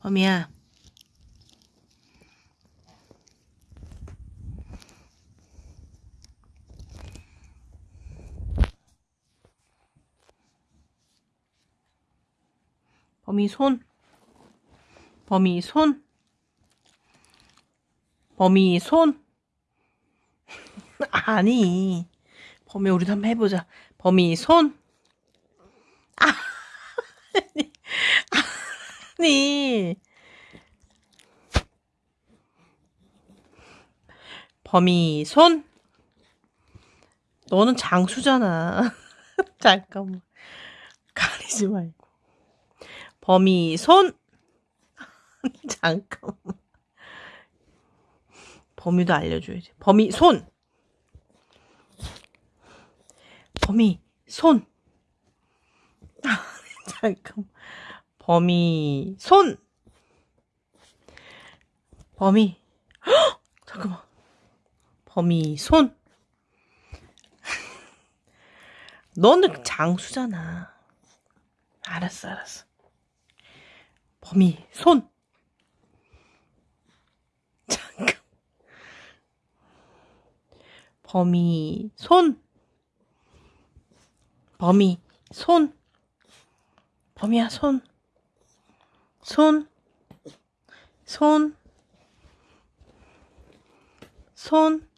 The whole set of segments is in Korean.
범이야. 범이 손. 범이 손. 범이 손. 아니. 범이 우리도 한번 해보자. 범이 손. 아, 아니. 아니. 범이 손. 너는 장수잖아. 잠깐만. 가리지 말고. 범이 손. 잠깐만. 범위도 알려줘야지. 범이 손. 범이 손. 잠깐. 범이 손. 범이. 헉! 잠깐만. 범이 손. 너는 장수잖아. 알았어, 알았어. 범이 손. 잠깐. 범이 손. 범이 손. 범이야 손. 손. 손. 손.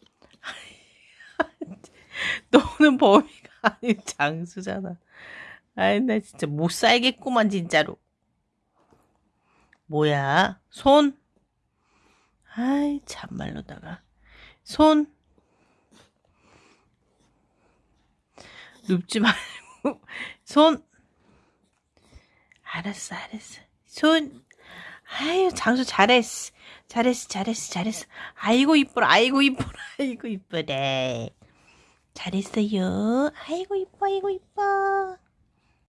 너는 범이가 아닌 장수잖아. 아이 나 진짜 못 살겠구만 진짜로. 뭐야? 손. 아이 참말로다가 손. 눕지 말고 손. 알았어, 알았어. 손. 아유, 장수 잘했어. 잘했어, 잘했어, 잘했어. 아이고, 이뻐라, 아이고, 이뻐라, 아이고, 이쁘네. 잘했어요. 아이고, 이뻐, 아이고, 이뻐.